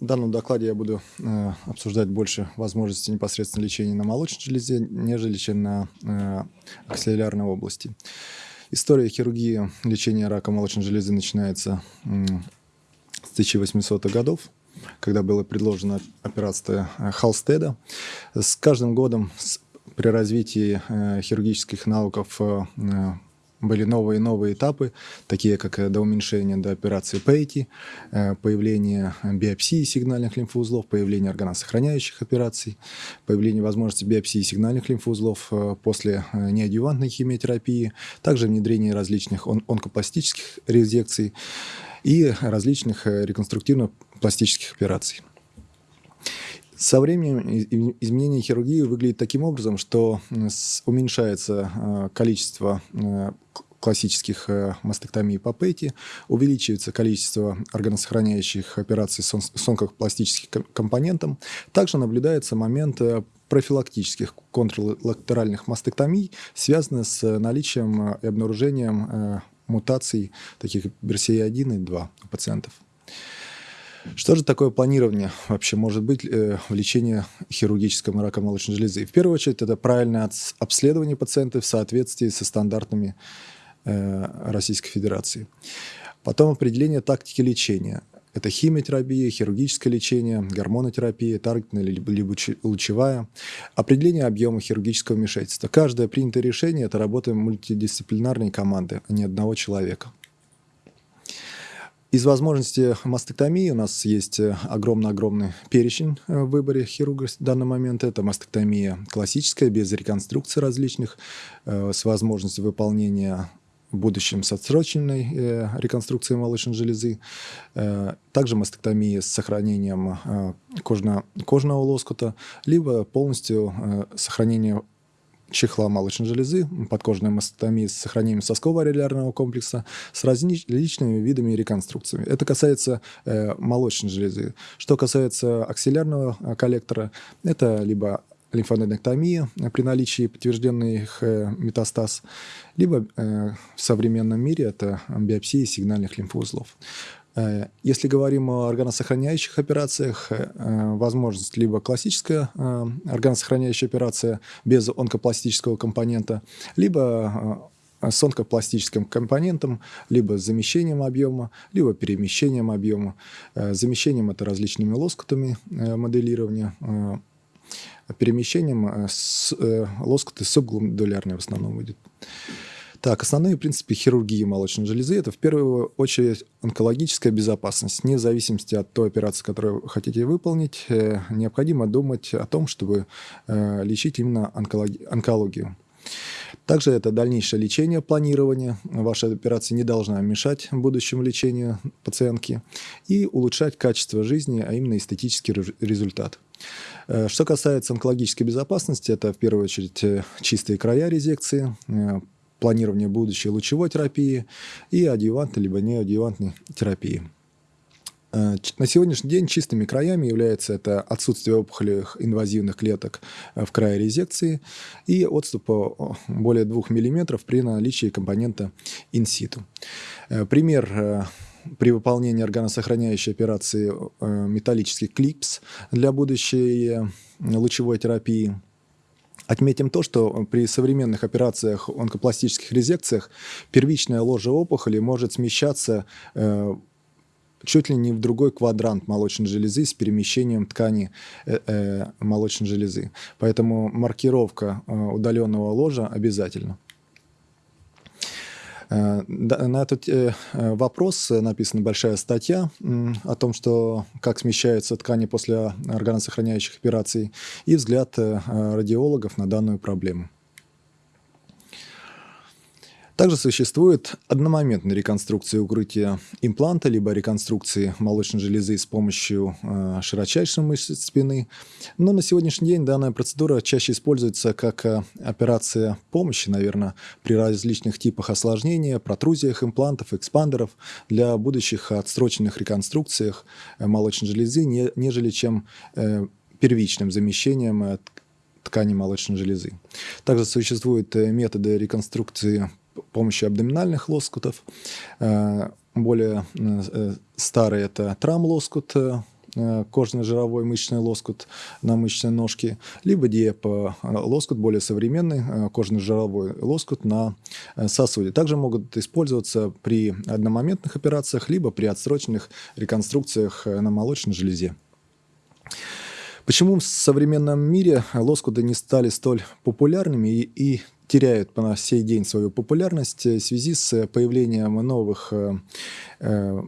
В данном докладе я буду э, обсуждать больше возможностей непосредственно лечения на молочной железе, нежели чем на э, аксиллярной области. История хирургии лечения рака молочной железы начинается э, с 1800-х годов, когда была предложена операция э, Халстеда. С каждым годом при развитии э, хирургических навыков э, были новые и новые этапы, такие как э, до уменьшения до операции Пейти, э, появление биопсии сигнальных лимфоузлов, появление органосохраняющих операций, появление возможности биопсии сигнальных лимфоузлов э, после неадъювантной химиотерапии, также внедрение различных он онкопластических резекций и различных реконструктивно-пластических операций. Со временем изменение хирургии выглядит таким образом, что уменьшается э, количество э, классических э, мастектомий по ПЭТи, увеличивается количество органосохраняющих операций с онкопластическим компонентом. Также наблюдается момент профилактических контрлатеральных мастектомий, связанных с наличием и обнаружением мутаций таких BRCA1 и 2 у пациентов. Что же такое планирование вообще может быть э, в лечении хирургического рака молочной железы? В первую очередь, это правильное обследование пациента в соответствии со стандартами э, Российской Федерации. Потом определение тактики лечения. Это химиотерапия, хирургическое лечение, гормонотерапия, таргетная либо, лучевая. Определение объема хирургического вмешательства. Каждое принятое решение – это работа мультидисциплинарной команды, а не одного человека. Из возможностей мастектомии у нас есть э, огромный-огромный перечень э, в выборе хирурга в данный момент. Это мастектомия классическая, без реконструкции различных, э, с возможностью выполнения в будущем с отсроченной реконструкцией молочной железы. Также мастектомия с сохранением кожно, кожного лоскута, либо полностью сохранение чехла молочной железы, подкожной мастектомии с сохранением соскового ариллярного комплекса с различными видами реконструкциями. Это касается э, молочной железы. Что касается аксиллярного э, коллектора, это либо лимфоденектомия при наличии подтвержденных э, метастаз, либо э, в современном мире это биопсия сигнальных лимфоузлов. Э, если говорим о органосохраняющих операциях, э, возможность либо классическая э, органосохраняющая операция без онкопластического компонента, либо с онкопластическим компонентом, либо с замещением объема, либо перемещением объема. Замещением это различными лоскутами моделирования, перемещением лоскуты субгландулярные в основном будет. Так, основные принципы хирургии молочной железы – это в первую очередь онкологическая безопасность. Вне зависимости от той операции, которую вы хотите выполнить, э, необходимо думать о том, чтобы э, лечить именно онкологию. Также это дальнейшее лечение, планирование. Ваша операция не должна мешать будущему лечению пациентки и улучшать качество жизни, а именно эстетический результат. Э, что касается онкологической безопасности, это в первую очередь чистые края резекции, планирования будущей лучевой терапии и адъювантной либо неадъювантной терапии. Э, на сегодняшний день чистыми краями является это отсутствие опухолевых инвазивных клеток э, в крае резекции и отступа более 2 мм при наличии компонента инситу. Э, пример при выполнении органосохраняющей операции металлический клипс для будущей лучевой терапии – Отметим то, что при современных операциях онкопластических резекциях первичная ложа опухоли может смещаться э, чуть ли не в другой квадрант молочной железы с перемещением ткани э, э, молочной железы. Поэтому маркировка э, удаленного ложа обязательна. Э, на этот э, вопрос написана большая статья о том, что как смещаются ткани после органосохраняющих операций и взгляд э, радиологов на данную проблему. Также существует одномоментная реконструкция укрытия импланта, либо реконструкции молочной железы с помощью э, широчайшей мышцы спины. Но на сегодняшний день данная процедура чаще используется как э, операция помощи, наверное, при различных типах осложнения, протрузиях имплантов, экспандеров для будущих отсроченных реконструкциях э, молочной железы, не, нежели чем э, первичным замещением э, ткани молочной железы. Также существуют методы реконструкции помощью абдоминальных лоскутов. Э, более э, старый это трам-лоскут, кожно-жировой мышечный лоскут на мышечной ножке, либо диэп-лоскут, более современный кожно-жировой лоскут на сосуде. Также могут использоваться при одномоментных операциях, либо при отсроченных реконструкциях на молочной железе. Почему в современном мире лоскуты не стали столь популярными и, и теряют по сей день свою популярность в связи с появлением новых э, э,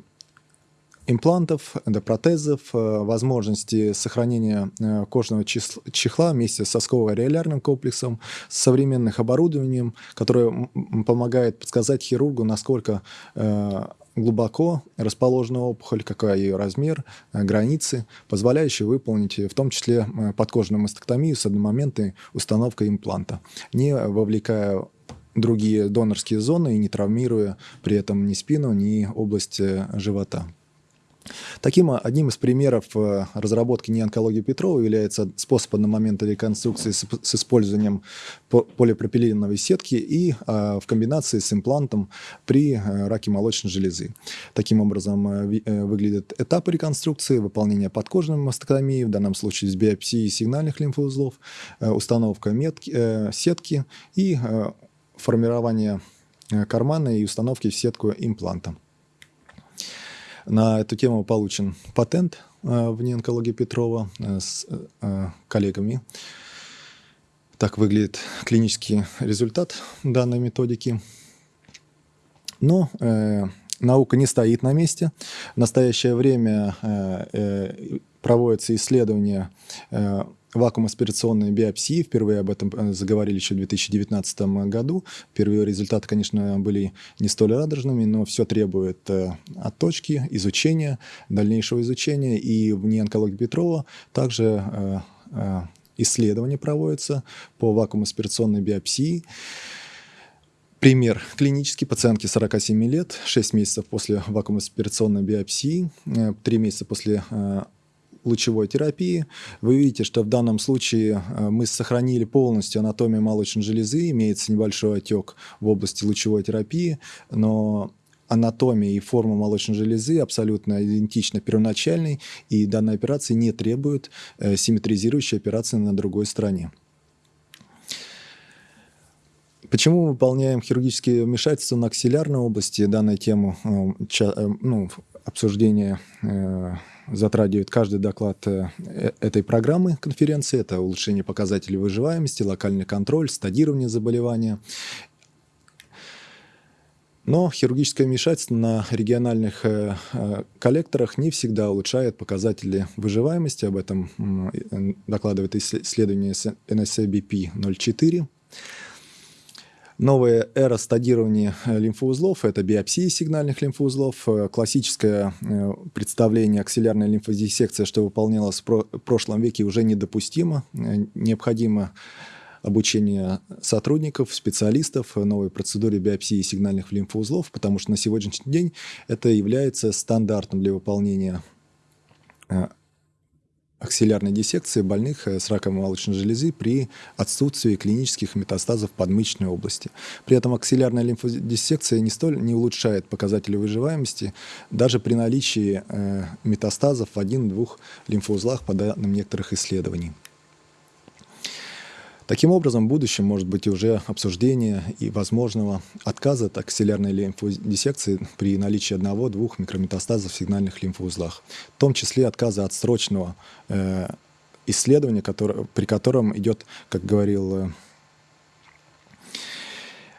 имплантов, эндопротезов, э, возможности сохранения кожного чехла вместе с сосково-ареолярным комплексом, с современным оборудованием, которое помогает подсказать хирургу, насколько глубоко расположена опухоль, какой ее размер, э, границы, позволяющие выполнить в том числе э, подкожную мастектомию с одномоментной установкой импланта, не вовлекая другие донорские зоны и не травмируя при этом ни спину, ни область э, живота. Таким одним из примеров э, разработки неонкологии Петрова является способ одномоментной реконструкции с, с использованием полипропиленовой сетки и а, в комбинации с имплантом при э, раке молочной железы. Таким образом э, выглядят этапы реконструкции, выполнение подкожной мастектомии, в данном случае с биопсией сигнальных лимфоузлов, установка метки, сетки и формирование кармана и установки в сетку импланта. На эту тему получен патент э, в неонкологии Петрова э, с э, коллегами. Так выглядит клинический результат данной методики. Но э, наука не стоит на месте. В настоящее время э, проводятся исследования э, вакуум-аспирационной биопсии. Впервые об этом э, заговорили еще в 2019 году. Первые результаты, конечно, были не столь радужными, но все требует э, отточки, изучения, дальнейшего изучения. И в неонкологии Петрова также э, исследования проводятся по вакуум-аспирационной биопсии. Пример клинический. Пациентке 47 лет, 6 месяцев после вакуум-аспирационной биопсии, 3 месяца после лучевой терапии. Вы видите, что в данном случае э, мы сохранили полностью анатомию молочной железы, имеется небольшой отек в области лучевой терапии, но анатомия и форма молочной железы абсолютно идентична первоначальной, и данная операция не требует э, симметризирующей операции на другой стороне. Почему мы выполняем хирургические вмешательства на аксиллярной области? Данную тему э, ну, обсуждения затрагивает каждый доклад э, э, этой программы конференции. Это улучшение показателей выживаемости, локальный контроль, стадирование заболевания. Но хирургическое вмешательство на региональных э, коллекторах не всегда улучшает показатели выживаемости. Об этом докладывает исследование NSABP-04. Новая эра стадирования э, лимфоузлов – это биопсии сигнальных лимфоузлов, э, классическое э, представление аксиллярной лимфодиссекции, что выполнялось в прошлом веке, уже недопустимо. Необходимо обучение сотрудников, специалистов новой процедуре биопсии сигнальных лимфоузлов, потому что на сегодняшний день это является стандартом для выполнения аксиллярной диссекции больных э, с раком молочной железы при отсутствии клинических метастазов подмышечной области. При этом аксиллярная лимфодиссекция не столь не улучшает показатели выживаемости даже при наличии э, метастазов в один-двух лимфоузлах по данным некоторых исследований. Таким образом, в будущем может быть уже обсуждение и возможного отказа от аксиллярной лимфодиссекции при наличии одного-двух микрометастазов в сигнальных лимфоузлах, в том числе отказа от срочного э, исследования, который, при котором идет, как говорил э,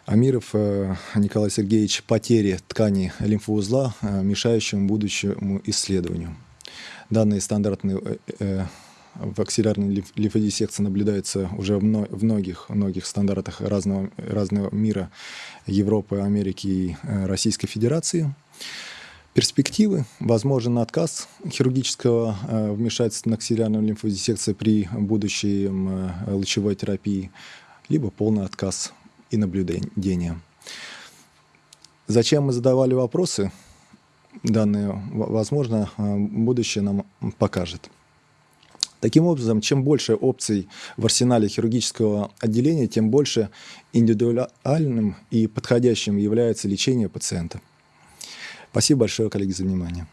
Амиров э, Николай Сергеевич, потери ткани лимфоузла, э, мешающим будущему исследованию. Данные стандартные э, э в аксиллярной лимфодиссекции наблюдается уже в многих, многих стандартах разного, разного мира, Европы, Америки и э, Российской Федерации. Перспективы. Возможен отказ хирургического э, вмешательства на аксиллярную лимфодиссекцию при будущей э, лучевой терапии, либо полный отказ и наблюдение. Зачем мы задавали вопросы? Данные, возможно, будущее нам покажет. Таким образом, чем больше опций в арсенале хирургического отделения, тем больше индивидуальным и подходящим является лечение пациента. Спасибо большое, коллеги, за внимание.